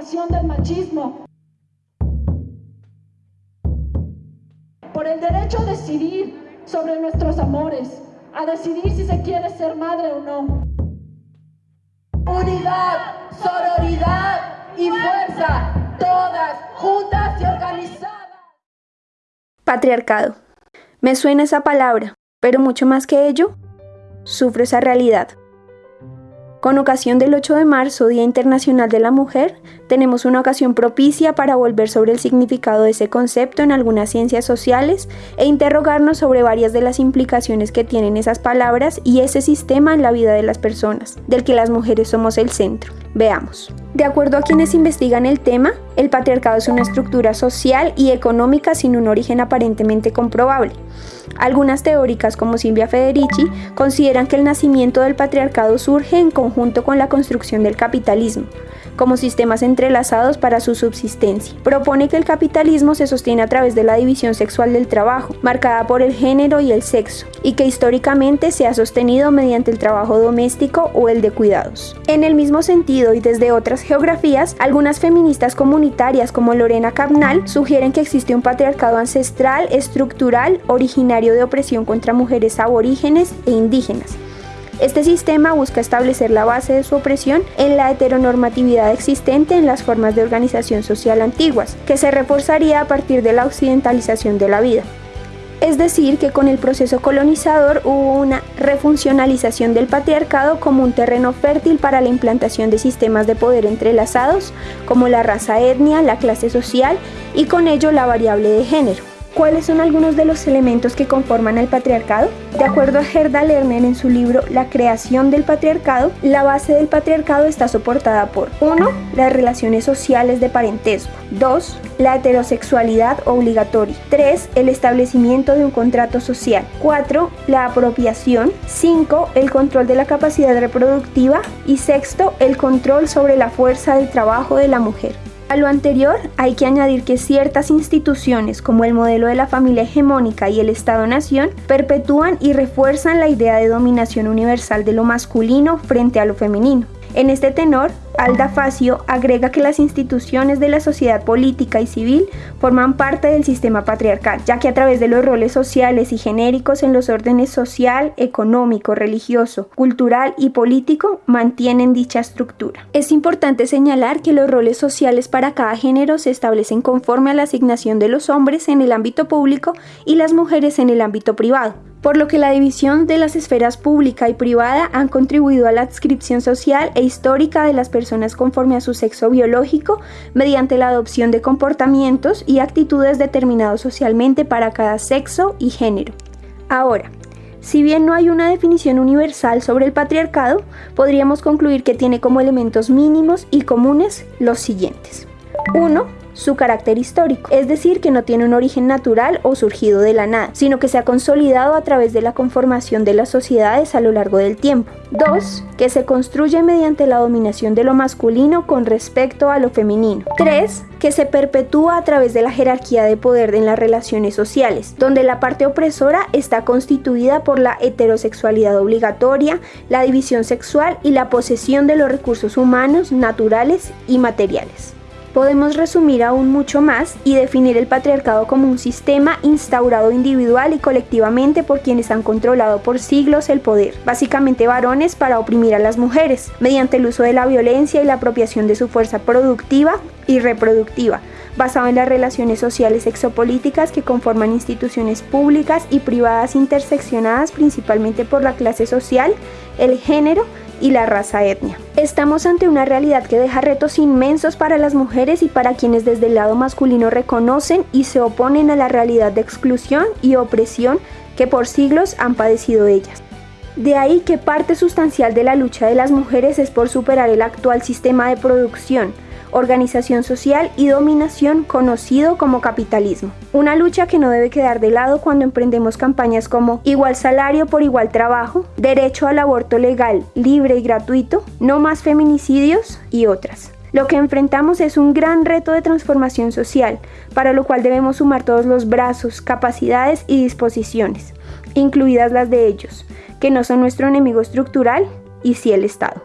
del machismo. Por el derecho a decidir sobre nuestros amores, a decidir si se quiere ser madre o no. Unidad, sororidad y fuerza, todas juntas y organizadas. Patriarcado. Me suena esa palabra, pero mucho más que ello, sufro esa realidad. Con ocasión del 8 de marzo, Día Internacional de la Mujer, tenemos una ocasión propicia para volver sobre el significado de ese concepto en algunas ciencias sociales e interrogarnos sobre varias de las implicaciones que tienen esas palabras y ese sistema en la vida de las personas, del que las mujeres somos el centro. Veamos. De acuerdo a quienes investigan el tema, el patriarcado es una estructura social y económica sin un origen aparentemente comprobable. Algunas teóricas, como Silvia Federici, consideran que el nacimiento del patriarcado surge en conjunto con la construcción del capitalismo, como sistemas entrelazados para su subsistencia. Propone que el capitalismo se sostiene a través de la división sexual del trabajo, marcada por el género y el sexo, y que históricamente se ha sostenido mediante el trabajo doméstico o el de cuidados. En el mismo sentido y desde otras geografías, algunas feministas comunitarias como Lorena Cabnal sugieren que existe un patriarcado ancestral, estructural, originario de opresión contra mujeres aborígenes e indígenas, este sistema busca establecer la base de su opresión en la heteronormatividad existente en las formas de organización social antiguas, que se reforzaría a partir de la occidentalización de la vida. Es decir, que con el proceso colonizador hubo una refuncionalización del patriarcado como un terreno fértil para la implantación de sistemas de poder entrelazados, como la raza etnia, la clase social y con ello la variable de género. ¿Cuáles son algunos de los elementos que conforman el patriarcado? De acuerdo a Gerda Lerner en su libro La creación del patriarcado, la base del patriarcado está soportada por 1. Las relaciones sociales de parentesco. 2. La heterosexualidad obligatoria. 3. El establecimiento de un contrato social. 4. La apropiación. 5. El control de la capacidad reproductiva. Y sexto, el control sobre la fuerza del trabajo de la mujer. A lo anterior hay que añadir que ciertas instituciones como el modelo de la familia hegemónica y el Estado-Nación perpetúan y refuerzan la idea de dominación universal de lo masculino frente a lo femenino. En este tenor, Alda Facio agrega que las instituciones de la sociedad política y civil forman parte del sistema patriarcal, ya que a través de los roles sociales y genéricos en los órdenes social, económico, religioso, cultural y político mantienen dicha estructura. Es importante señalar que los roles sociales para cada género se establecen conforme a la asignación de los hombres en el ámbito público y las mujeres en el ámbito privado por lo que la división de las esferas pública y privada han contribuido a la adscripción social e histórica de las personas conforme a su sexo biológico mediante la adopción de comportamientos y actitudes determinados socialmente para cada sexo y género. Ahora, si bien no hay una definición universal sobre el patriarcado, podríamos concluir que tiene como elementos mínimos y comunes los siguientes. 1 su carácter histórico, es decir, que no tiene un origen natural o surgido de la nada, sino que se ha consolidado a través de la conformación de las sociedades a lo largo del tiempo. 2. Que se construye mediante la dominación de lo masculino con respecto a lo femenino. 3. Que se perpetúa a través de la jerarquía de poder en las relaciones sociales, donde la parte opresora está constituida por la heterosexualidad obligatoria, la división sexual y la posesión de los recursos humanos, naturales y materiales. Podemos resumir aún mucho más y definir el patriarcado como un sistema instaurado individual y colectivamente por quienes han controlado por siglos el poder, básicamente varones para oprimir a las mujeres, mediante el uso de la violencia y la apropiación de su fuerza productiva y reproductiva, basado en las relaciones sociales exopolíticas que conforman instituciones públicas y privadas interseccionadas principalmente por la clase social, el género y la raza etnia. Estamos ante una realidad que deja retos inmensos para las mujeres y para quienes desde el lado masculino reconocen y se oponen a la realidad de exclusión y opresión que por siglos han padecido ellas. De ahí que parte sustancial de la lucha de las mujeres es por superar el actual sistema de producción, organización social y dominación conocido como capitalismo. Una lucha que no debe quedar de lado cuando emprendemos campañas como igual salario por igual trabajo, derecho al aborto legal, libre y gratuito, no más feminicidios y otras. Lo que enfrentamos es un gran reto de transformación social, para lo cual debemos sumar todos los brazos, capacidades y disposiciones, incluidas las de ellos, que no son nuestro enemigo estructural, y sí el Estado.